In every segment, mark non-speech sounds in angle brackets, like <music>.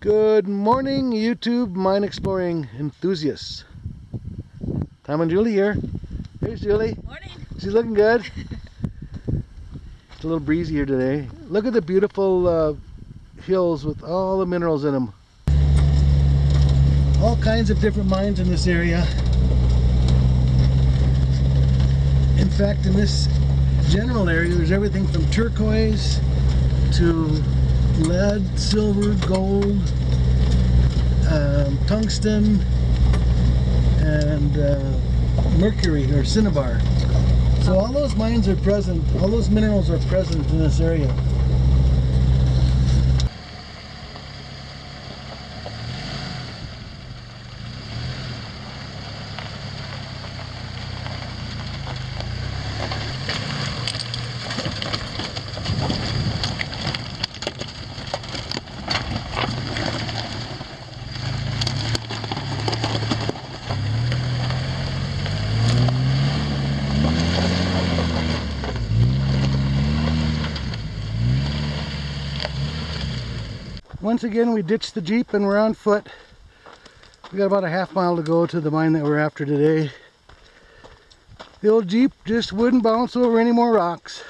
Good morning, YouTube mine exploring enthusiasts. Tom and Julie here. Here's Julie. Morning. She's looking good. <laughs> it's a little breezy here today. Look at the beautiful uh, hills with all the minerals in them. All kinds of different mines in this area. In fact, in this general area, there's everything from turquoise to lead, silver, gold, um, tungsten, and uh, mercury or cinnabar. So all those mines are present, all those minerals are present in this area. Once again, we ditched the Jeep and we're on foot. We got about a half mile to go to the mine that we're after today. The old Jeep just wouldn't bounce over any more rocks.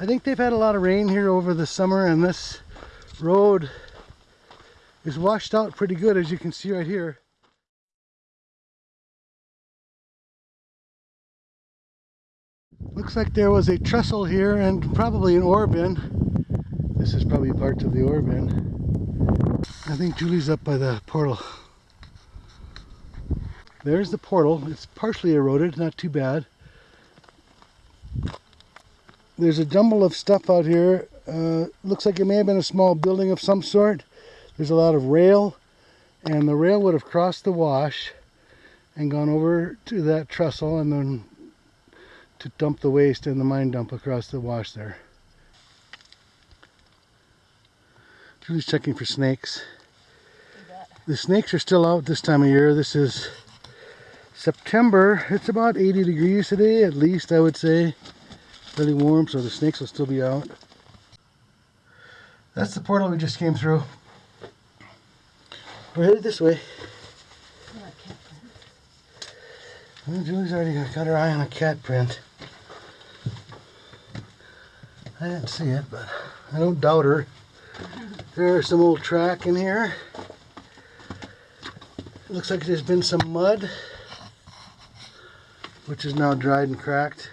I think they've had a lot of rain here over the summer and this road is washed out pretty good as you can see right here. Looks like there was a trestle here and probably an ore bin. This is probably part of the ore bin. I think Julie's up by the portal. There's the portal. It's partially eroded, not too bad. There's a jumble of stuff out here. Uh, looks like it may have been a small building of some sort. There's a lot of rail, and the rail would have crossed the wash and gone over to that trestle and then to dump the waste in the mine dump across the wash there. Julie's checking for snakes. The snakes are still out this time of year. This is September. It's about 80 degrees today, at least I would say. Really warm, so the snakes will still be out. That's the portal we just came through. We're headed this way. Julie's already got her eye on a cat print. I didn't see it, but I don't doubt her. There's some old track in here. looks like there's been some mud, which is now dried and cracked.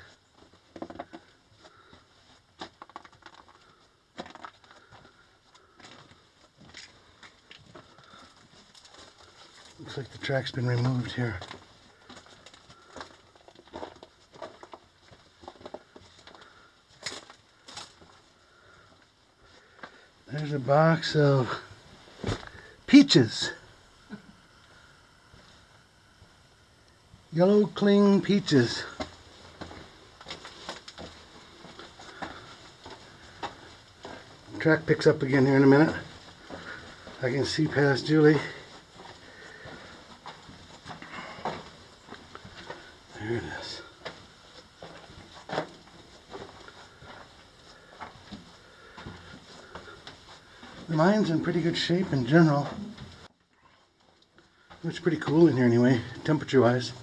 Looks like the track's been removed here. There's a box of peaches. Yellow cling peaches. Track picks up again here in a minute. I can see past Julie. There it is. Mine's in pretty good shape in general. It's pretty cool in here anyway, temperature wise.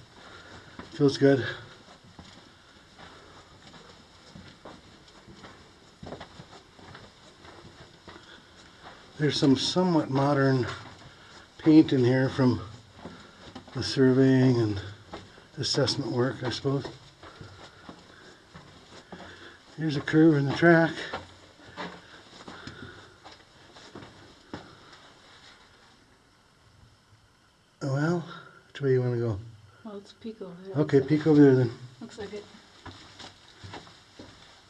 Feels good. There's some somewhat modern paint in here from the surveying and assessment work, I suppose. Here's a curve in the track. Well, which way you want to go? Over there. Okay, peek over there then. Looks like it.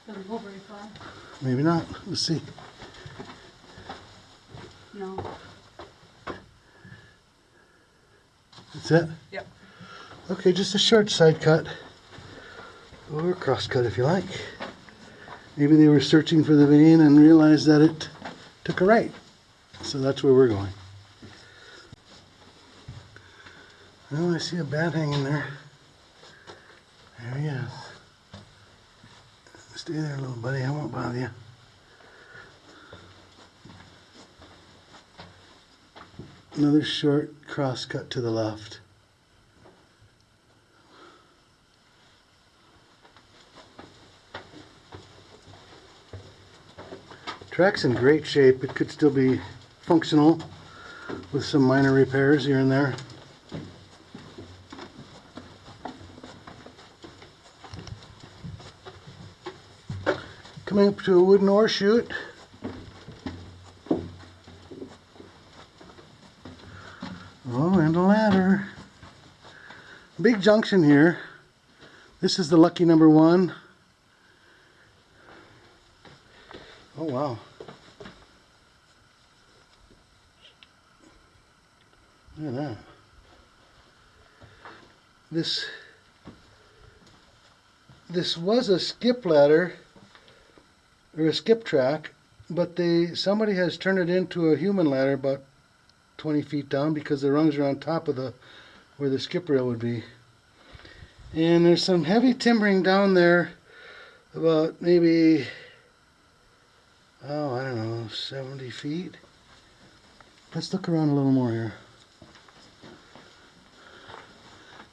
Doesn't go very far. Maybe not. Let's see. No. That's it? Yep. Okay, just a short side cut. Or cross cut if you like. Maybe they were searching for the vein and realized that it took a right. So that's where we're going. Oh, I see a bat hanging there. There he is. Stay there, little buddy. I won't bother you. Another short cross cut to the left. Track's in great shape. It could still be functional with some minor repairs here and there. Coming up to a wooden ore chute. Oh, and a ladder. Big junction here. This is the lucky number one. Oh, wow. Look at that. This this was a skip ladder or a skip track, but they somebody has turned it into a human ladder about 20 feet down because the rungs are on top of the where the skip rail would be. And there's some heavy timbering down there about maybe oh I don't know 70 feet. Let's look around a little more here.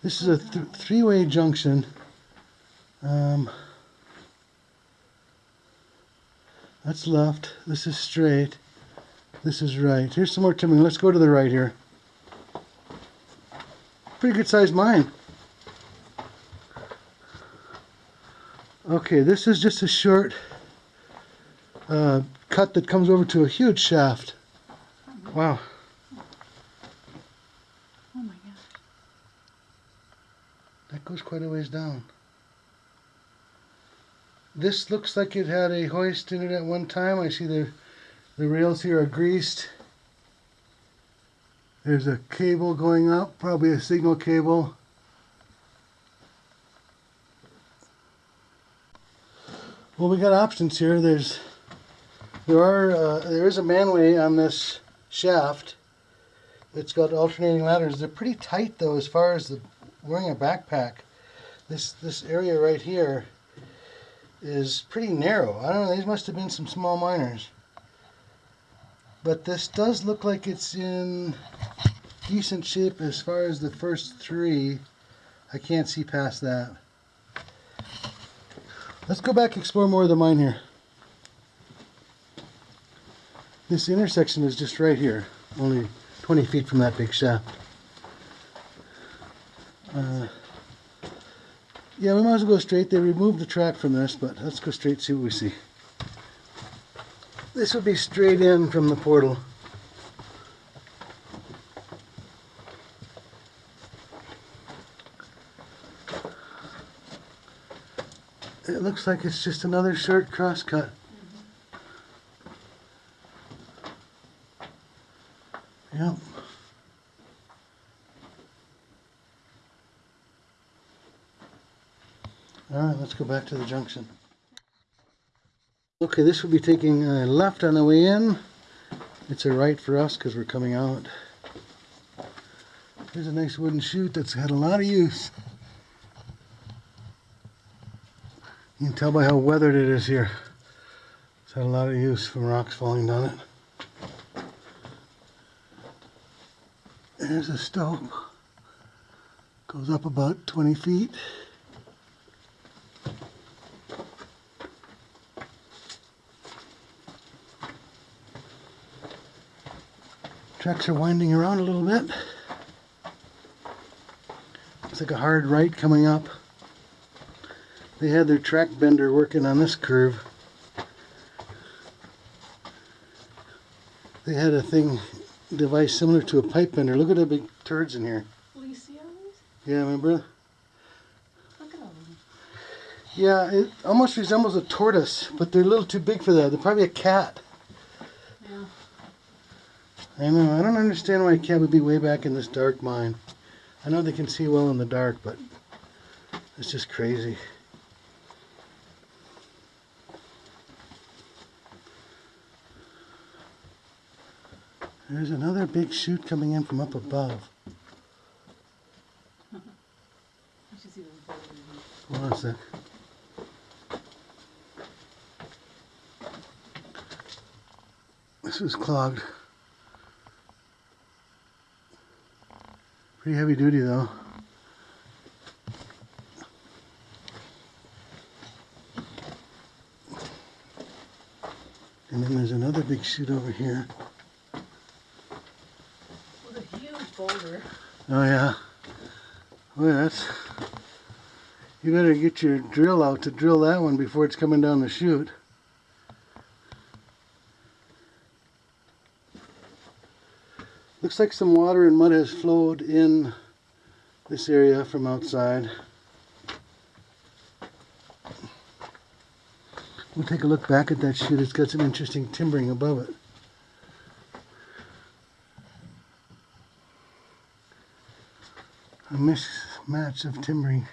This is a th three-way junction. Um, that's left. This is straight. This is right. Here's some more timbering. Let's go to the right here. Pretty good sized mine. Okay, this is just a short uh, cut that comes over to a huge shaft. Wow. Oh my gosh. That goes quite a ways down. This looks like it had a hoist in it at one time. I see the the rails here are greased. There's a cable going up, probably a signal cable. Well, we got options here. There's there are uh, there is a manway on this shaft. It's got alternating ladders. They're pretty tight though, as far as the wearing a backpack. This this area right here is pretty narrow. I don't know. These must have been some small miners. But this does look like it's in decent shape as far as the first three. I can't see past that. Let's go back explore more of the mine here. This intersection is just right here, only 20 feet from that big shaft. Uh, yeah, we might as well go straight. They removed the track from this, but let's go straight see what we see. This would be straight in from the portal. It looks like it's just another short cross cut. Mm-hmm. Yep. Alright, let's go back to the junction. Okay, this will be taking a left on the way in. It's a right for us because we're coming out. Here's a nice wooden chute that's had a lot of use. You can tell by how weathered it is here. It's had a lot of use from rocks falling down it. There's a stope. Goes up about 20 feet. Tracks are winding around a little bit. It's like a hard right coming up. They had their track bender working on this curve. They had a thing, device similar to a pipe bender. Look at the big turds in here. Will you see? Yeah, remember? Look at all of them. Yeah, it almost resembles a tortoise, but they're a little too big for that. They're probably a cat. I know. I don't understand why a cat would be way back in this dark mine. I know they can see well in the dark, but it's just crazy. There's another big chute coming in from up above. Hold on a sec. This is clogged. Pretty heavy duty though. And then there's another big chute over here. With a huge boulder. Oh yeah. Oh, Boy, that's. You better get your drill out to drill that one before it's coming down the chute. Looks like some water and mud has flowed in this area from outside. We'll take a look back at that chute. It's got some interesting timbering above it. A mismatch of timbering.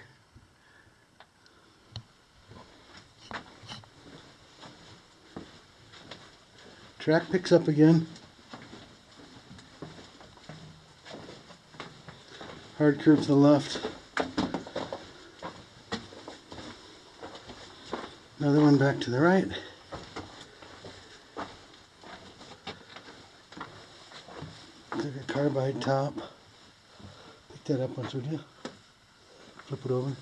Track picks up again. Hard curve to the left. Another one back to the right. Take a carbide top. Pick that up once, would you? Flip it over.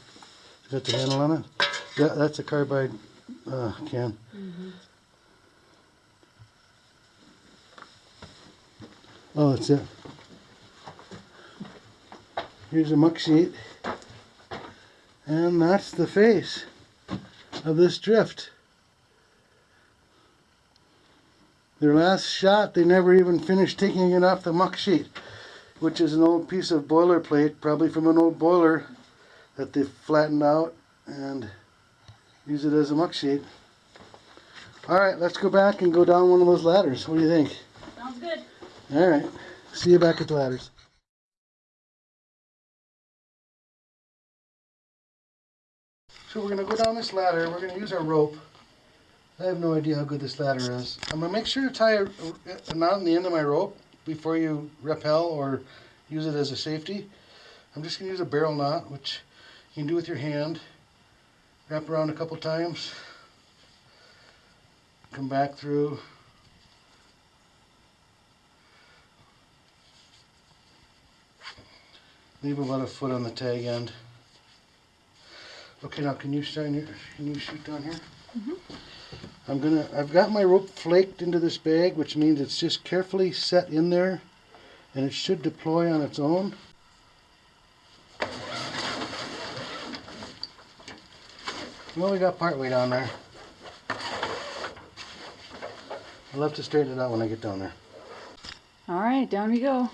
It's got the handle on it. Yeah, that's a carbide uh, can. Oh, that's it. Here's a muck sheet. And that's the face of this drift. Their last shot, they never even finished taking it off the muck sheet, which is an old piece of boilerplate, probably from an old boiler that they flattened out and use it as a muck sheet. All right, let's go back and go down one of those ladders. What do you think? Sounds good. All right. See you back at the ladders. So we're gonna go down this ladder. We're gonna use our rope. I have no idea how good this ladder is. I'm gonna make sure to tie a, knot in the end of my rope before you rappel or use it as a safety. I'm just gonna use a barrel knot, which you can do with your hand. Wrap around a couple times. Come back through. Leave about a foot on the tag end. Okay, now can you stand your, can you shoot down here? Mm-hmm. I'm gonna, I've got my rope flaked into this bag, which means it's just carefully set in there and it should deploy on its own. Well, we got part way down there. I'll have to straighten it out when I get down there. All right, down we go.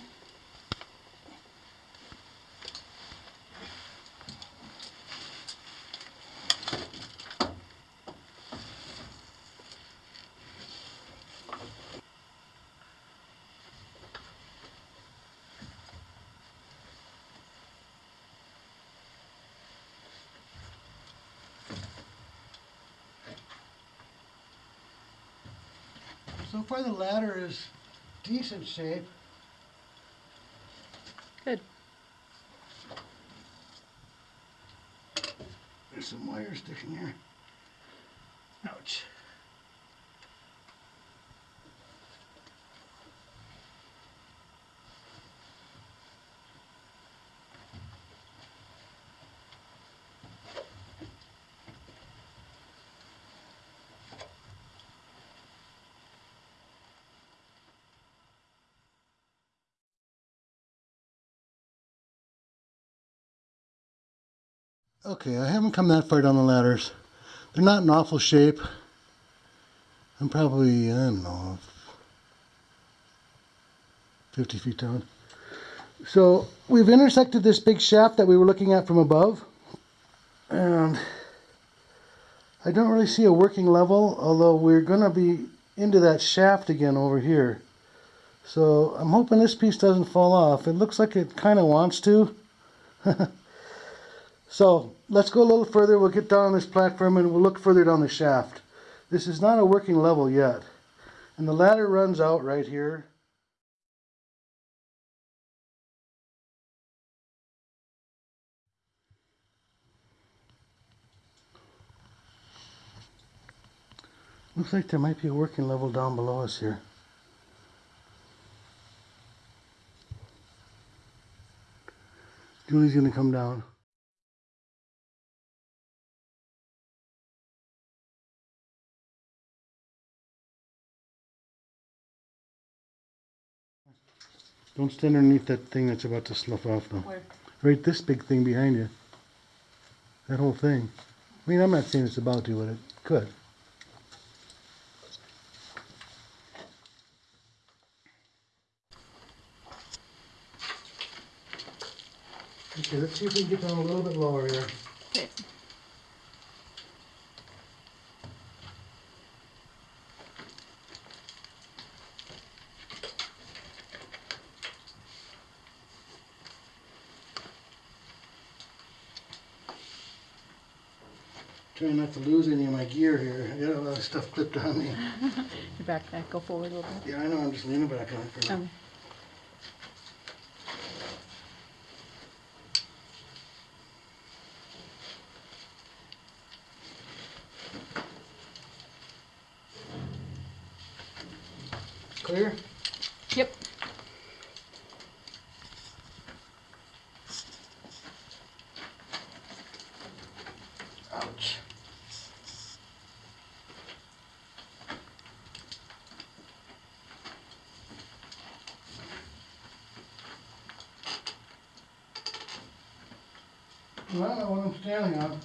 So far the ladder is decent shape. Good. There's some wire sticking here. Okay, I haven't come that far down the ladders. They're not in awful shape. I'm probably, I don't know, 50 feet down. So we've intersected this big shaft that we were looking at from above. And I don't really see a working level, although we're going to be into that shaft again over here. So I'm hoping this piece doesn't fall off. It looks like it kind of wants to. <laughs> So let's go a little further. We'll get down on this platform and we'll look further down the shaft. This is not a working level yet. And the ladder runs out right here. Looks like there might be a working level down below us here. Julie's gonna come down. Don't stand underneath that thing that's about to slough off though. Where? Right this big thing behind you. That whole thing. I mean, I'm not saying it's about to, but it could. Okay, let's see if we can get down a little bit lower here. Okay. Not have to lose any of my gear here. I got a lot of stuff clipped on me. <laughs> Your backpack, go forward a little bit. Yeah, I know, I'm just leaning back on it for now. Um, Clear? yep. Ouch. Well, I know what I'm standing on.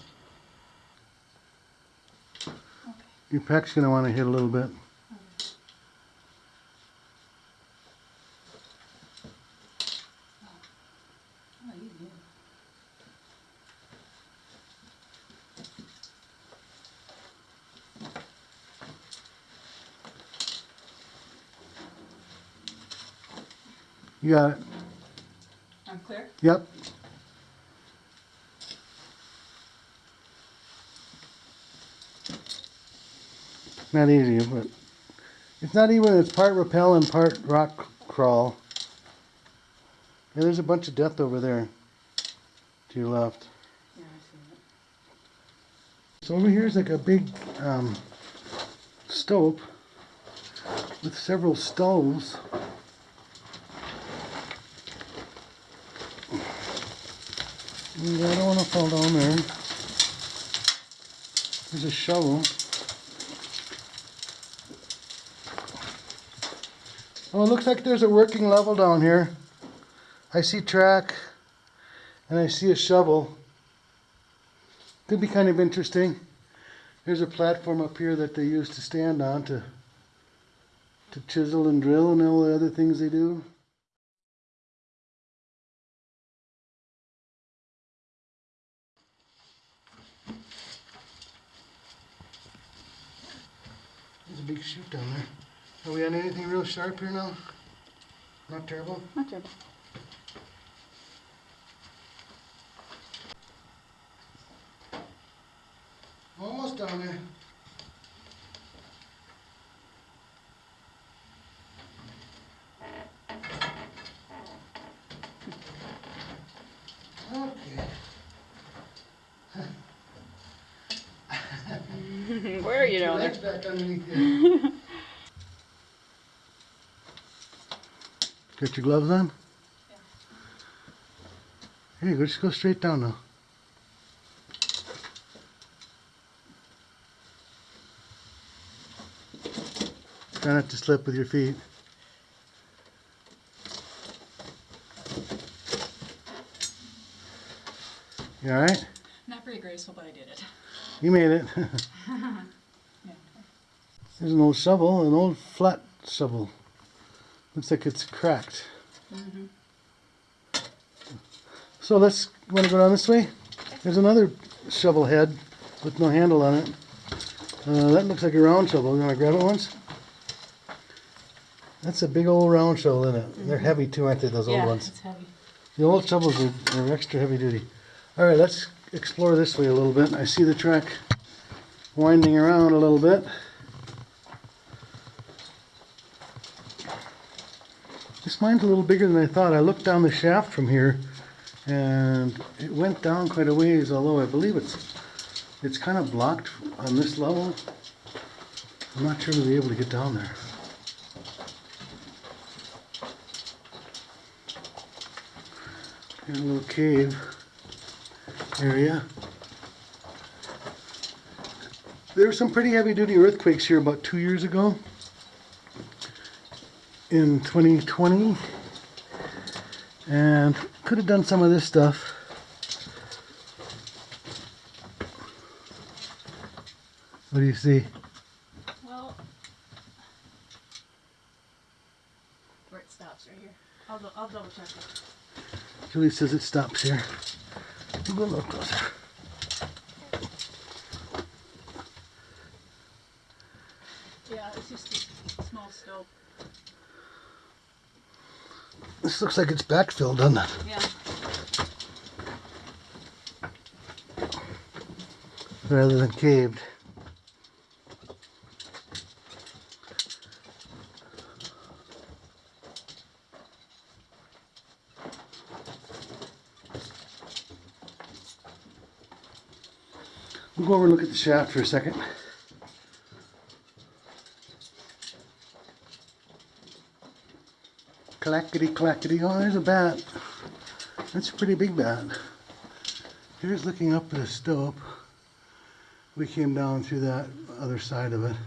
Your pec's gonna wanna hit a little bit. You got it. I'm clear? Yep. Not easy, but it's not even, it's part rappel and part rock crawl. Yeah, there's a bunch of death over there to your left. Yeah, I see it. So over here is like a big um, stope with several stopes. Yeah, I don't want to fall down there. There's a shovel. Oh, it looks like there's a working level down here. I see track and I see a shovel. Could be kind of interesting. There's a platform up here that they use to stand on to to chisel and drill and all the other things they do. There's a big chute down there. Are we on anything real sharp here now? Not terrible? Not terrible. Almost down there. Okay. <laughs> Where are you down there? Back underneath you. <laughs> Got your gloves on? Here you go, just go straight down now. Try not to slip with your feet. You alright? Not very graceful, but I did it. You made it. Yeah. <laughs> There's an old shovel, an old flat shovel. Looks like it's cracked. So let's, want to go down this way? There's another shovel head with no handle on it. Uh, that looks like a round shovel. You want to grab it once? That's a big old round shovel, isn't it? They're heavy too, aren't they, those old yeah, ones? it's heavy. The old shovels are, are extra heavy duty. All right, let's explore this way a little bit. I see the track winding around a little bit. This mine's a little bigger than I thought. I looked down the shaft from here and it went down quite a ways, although I believe it's it's kind of blocked on this level. I'm not sure we'll be able to get down there. Here's a little cave area. There were some pretty heavy duty earthquakes here about two years ago. In 2020. And could have done some of this stuff. What do you see? Well, where it stops right here. I'll, I'll double check it. Julie says it stops here. We'll go a little closer. Yeah, it's just a small stope. This looks like it's backfilled, doesn't it? Yeah. Rather than caved. We'll go over and look at the shaft for a second. Clackety clackety. Oh, there's a bat. That's a pretty big bat. Here's looking up at a stope. We came down through that other side of it.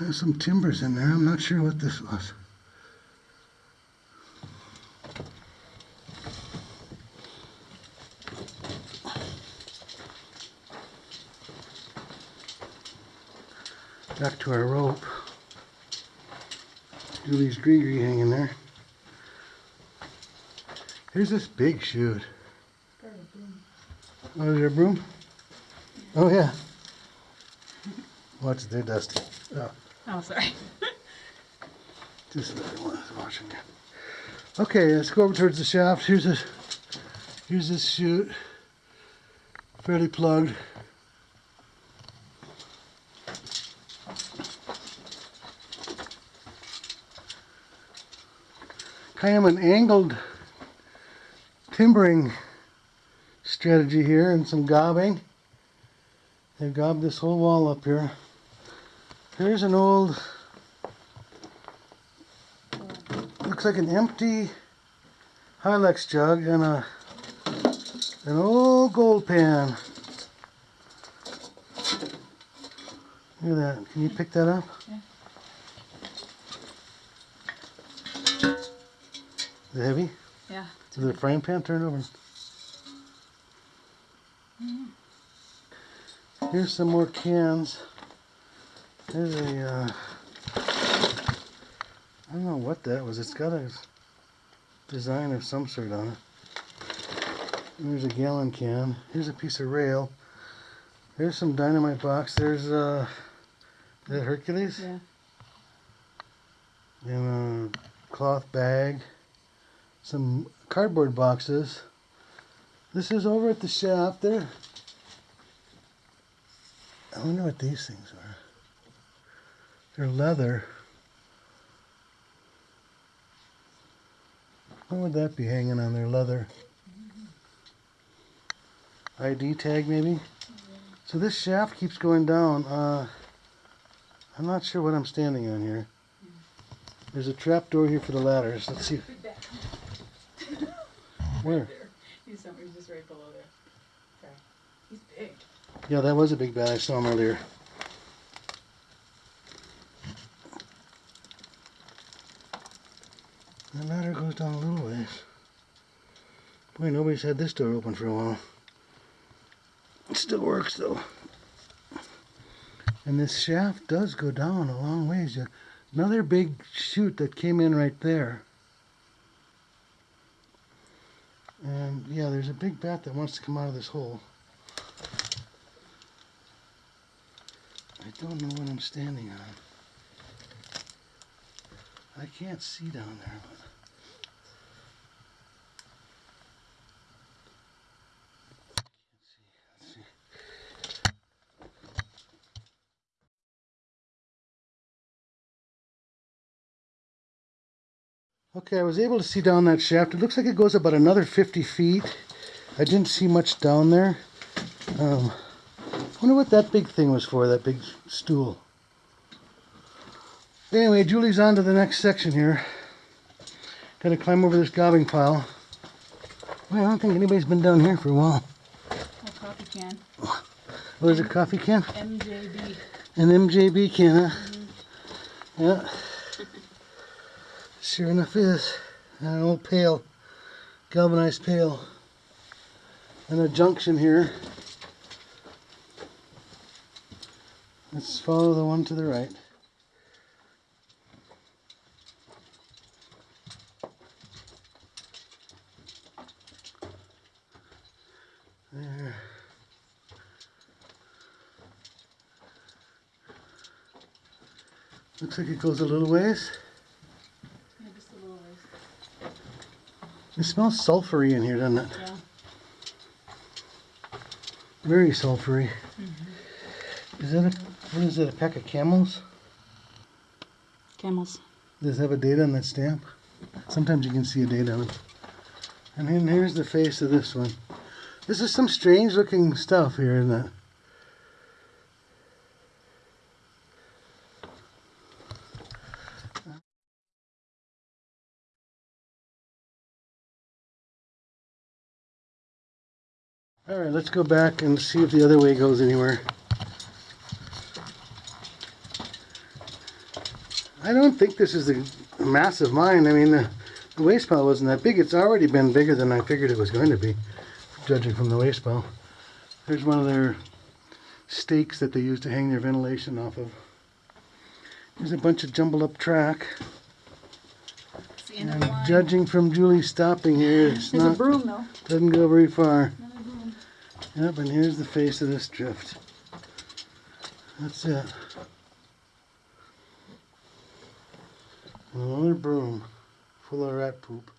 There's some timbers in there. I'm not sure what this was. To our rope. Julie's GriGri hanging there. Here's this big chute. Oh, is there a broom? Oh, yeah. Watch it there, Dusty. Oh, Oh, sorry. <laughs> just another one that's watching you. Okay, let's go over towards the shaft. Here's a, here's this chute. Fairly plugged. Kind of an angled timbering strategy here and some gobbing. They've gobbed this whole wall up here. Here's an old, looks like an empty Hilex jug and a an old gold pan. Look at that. Can you pick that up? Is it heavy? Yeah. Is it a frying pan? Turn over. Here's some more cans. There's a, uh, I don't know what that was. It's got a design of some sort on it. There's a gallon can. Here's a piece of rail. There's some dynamite box. There's, uh, is that Hercules? Yeah. And a cloth bag. Some cardboard boxes. This is over at the shaft there. I wonder what these things are. They're leather. What would that be hanging on their leather? ID tag maybe? So this shaft keeps going down. Uh, I'm not sure what I'm standing on here. There's a trap door here for the ladders. Let's see. Where? He's somewhere. Just right below there. Sorry. He's big. Yeah, that was a big bat. I saw him earlier. That ladder goes down a little ways. Boy, nobody's had this door open for a while. It still works though. And this shaft does go down a long ways. Another big chute that came in right there. And yeah, there's a big bat that wants to come out of this hole. I don't know what I'm standing on. I can't see down there. But... Let's see. Let's see. Okay, I was able to see down that shaft. It looks like it goes about another 50 feet. I didn't see much down there. Um, wonder what that big thing was for, that big stool. Anyway, Julie's on to the next section here. Gotta climb over this gobbing pile. Well, I don't think anybody's been down here for a while. A coffee can. Oh, there's a coffee can? MJB. An MJB can, huh? Yeah. Sure enough is. An old pail. Galvanized pail. And a junction here. Let's follow the one to the right. There. Looks like it goes a little ways. Yeah, just a little ways. It smells sulfury in here, doesn't it? Yeah. Very sulfury. Is that a, what is it, a pack of camels? Camels. Does it have a date on that stamp? Sometimes you can see a date on it. And then here's the face of this one. This is some strange looking stuff here, isn't it? Alright, let's go back and see if the other way goes anywhere. I don't think this is a massive mine. I mean, the, the waste pile wasn't that big. It's already been bigger than I figured it was going to be, judging from the waste pile. There's one of their stakes that they use to hang their ventilation off of. There's a bunch of jumbled up track. It's the end of And judging from Julie stopping here, it's There's a not broom though. doesn't go very far. Broom. Yep, and here's the face of this drift. That's it. Another broom full of rat poop.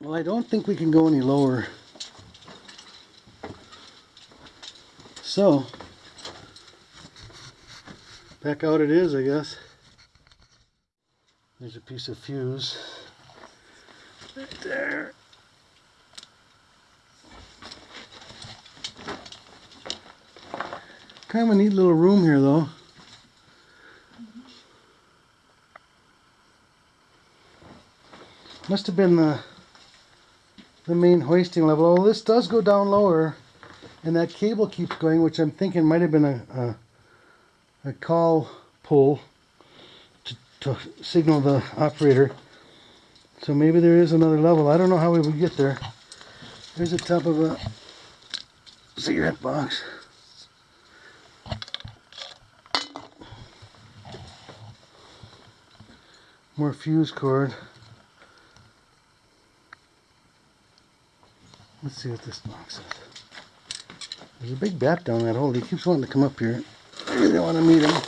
Well, I don't think we can go any lower. So, Back out it is, I guess. There's a piece of fuse. Right there. Kind of a neat little room here, though. Must have been the the main hoisting level. Oh, this does go down lower, and that cable keeps going, which I'm thinking might have been a, a a call pull to, to signal the operator. So maybe there is another level. I don't know how we would get there. There's the top of a cigarette box. More fuse cord. Let's see what this box is. There's a big bat down that hole. He keeps wanting to come up here. I really want to meet him.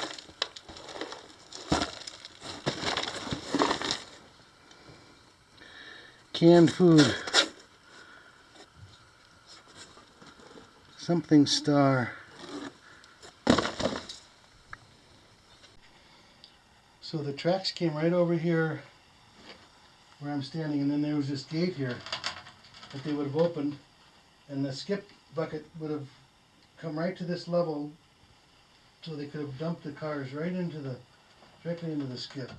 Canned food. Something star. So the tracks came right over here where I'm standing and then there was this gate here that they would have opened and the skip bucket would have come right to this level so they could have dumped the cars right into the, directly into the skip.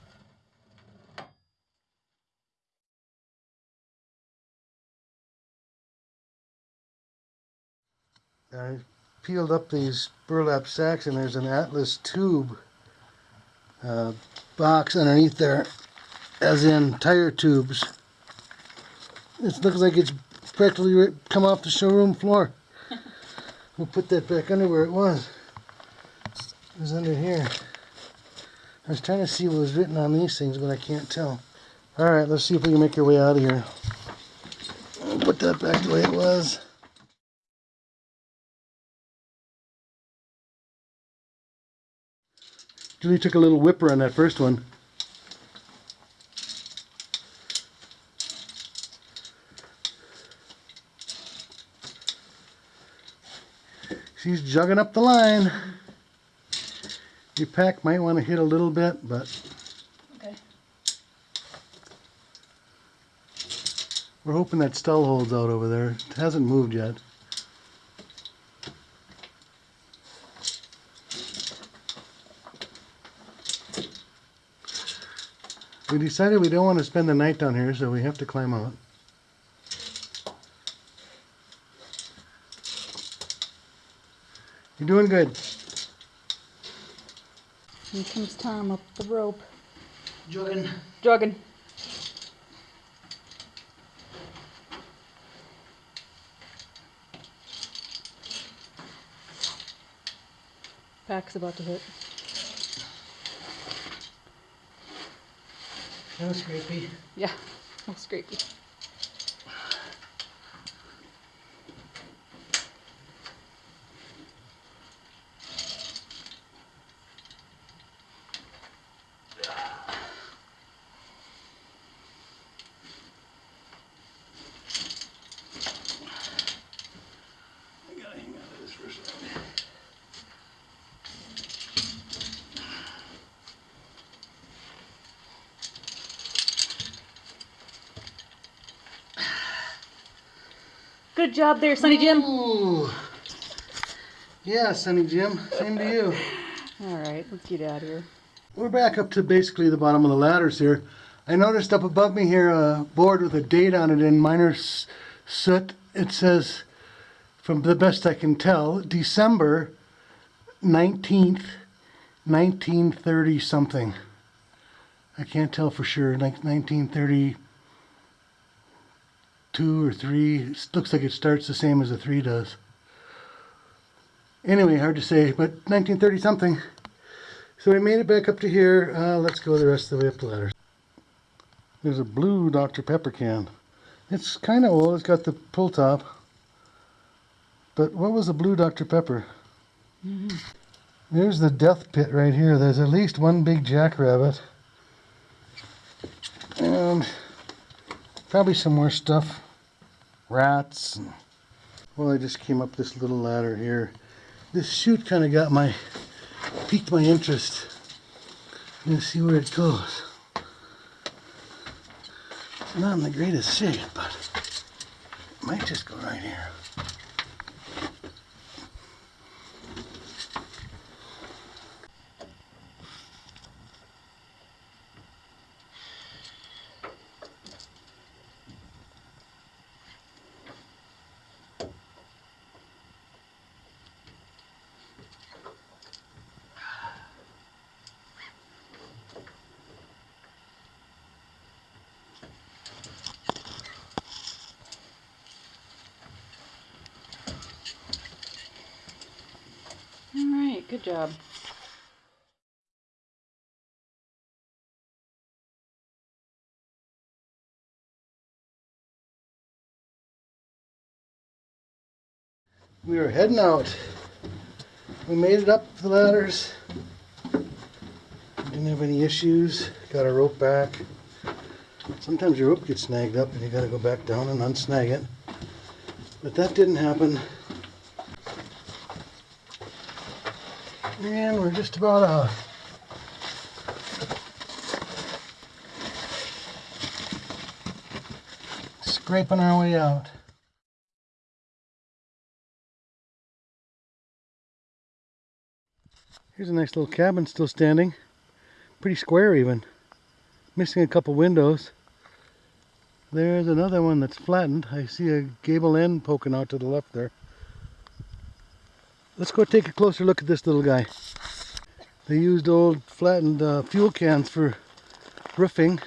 I peeled up these burlap sacks and there's an Atlas tube uh, box underneath there, as in tire tubes. It looks like it's practically come off the showroom floor. <laughs> We'll put that back under where it was. Was under here. I was trying to see what was written on these things, but I can't tell. Alright, let's see if we can make our way out of here. I'll put that back the way it was. Julie took a little whipper on that first one. She's jugging up the line. Your pack might want to hit a little bit, but Okay. we're hoping that stall holds out over there. It hasn't moved yet. We decided we don't want to spend the night down here, so we have to climb out. You're doing good. Here comes Tom up the rope. Jogging. Jogging. Pack's about to hit. That was creepy. Yeah, that's scrapey. I gotta hang on to this for a second. Good job there, Sonny Jim. Ooh. Yeah, Sonny Jim. Same to you. All right, let's get out of here. We're back up to basically the bottom of the ladders here. I noticed up above me here a board with a date on it in miner soot. It says, from the best I can tell, December 19th, 1930 something. I can't tell for sure, like 1932 or 3. It looks like it starts the same as a 3 does. Anyway, hard to say, but 1930 something. So we made it back up to here. Uh, let's go the rest of the way up the ladder. There's a blue Dr. Pepper can. It's kind of old. It's got the pull top. But what was the blue Dr. Pepper? There's the death pit right here. There's at least one big jackrabbit. And probably some more stuff. Rats. and- Well, I just came up this little ladder here. This chute kind of got my piqued my interest. I'm gonna see where it goes. It's not in the greatest shape, but it might just go right here. All right, good job. We were heading out. We made it up the ladders. Didn't have any issues. Got our rope back. Sometimes your rope gets snagged up and you gotta go back down and unsnag it. But that didn't happen. And we're just about out. Scraping our way out. Here's a nice little cabin still standing. Pretty square even. Missing a couple windows. There's another one that's flattened. I see a gable end poking out to the left there. Let's go take a closer look at this little guy. They used old flattened uh, fuel cans for roofing.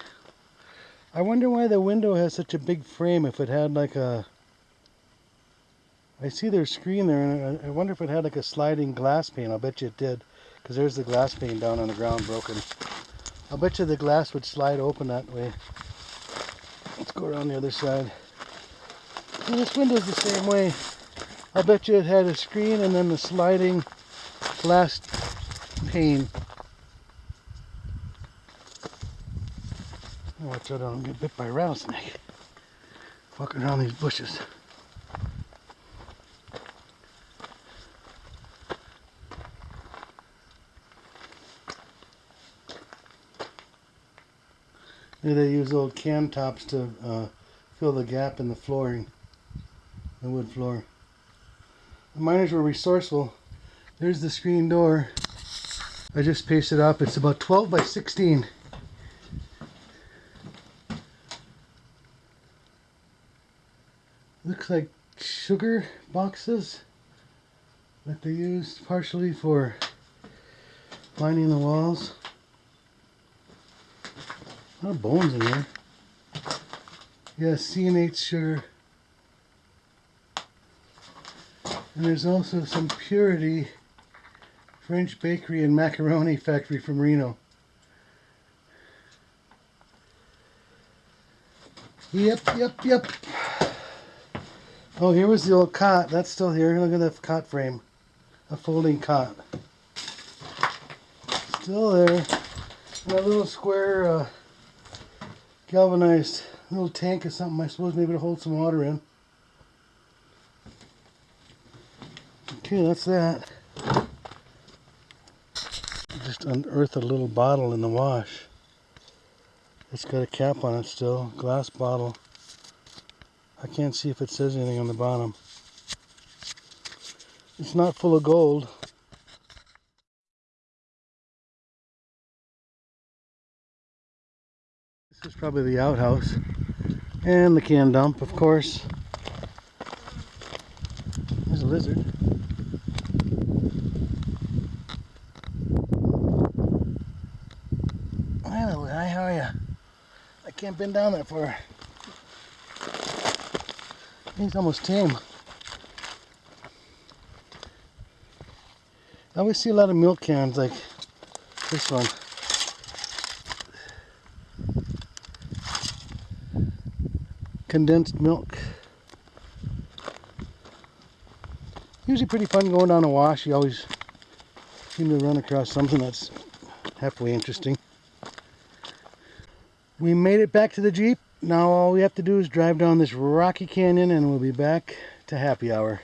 I wonder why the window has such a big frame if it had like a... I see their screen there and I wonder if it had like a sliding glass pane. I'll bet you it did. Because there's the glass pane down on the ground broken. I'll bet you the glass would slide open that way. Let's go around the other side. And this window's the same way. I'll bet you it had a screen and then the sliding glass pane. Watch out, I don't get bit by a rattlesnake. Walking around these bushes. Maybe they use old cam tops to uh, fill the gap in the flooring, the wood floor. The miners were resourceful. There's the screen door. I just pasted up. It's about 12 by 16. Looks like sugar boxes that they used partially for lining the walls. A lot of bones in there. Yeah, C&H sugar. And there's also some Purity French bakery and macaroni factory from Reno. Yep, yep, yep. Oh, here was the old cot. That's still here. Look at the cot frame. A folding cot. Still there. And a little square uh, galvanized little tank or something, I suppose, maybe to hold some water in. Okay, that's that. Just unearthed a little bottle in the wash. It's got a cap on it still, glass bottle. I can't see if it says anything on the bottom. It's not full of gold. This is probably the outhouse. And the can dump, of course. There's a lizard. Hello, hi, how are you? I can't bend down that far. He's almost tame. I always see a lot of milk cans like this one. Condensed milk. Usually pretty fun going down a wash. You always seem to run across something that's halfway interesting. We made it back to the Jeep. Now all we have to do is drive down this rocky canyon and we'll be back to happy hour.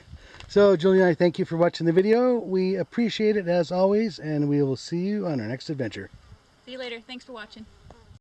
So Julie and I thank you for watching the video. We appreciate it as always and we will see you on our next adventure. See you later. Thanks for watching.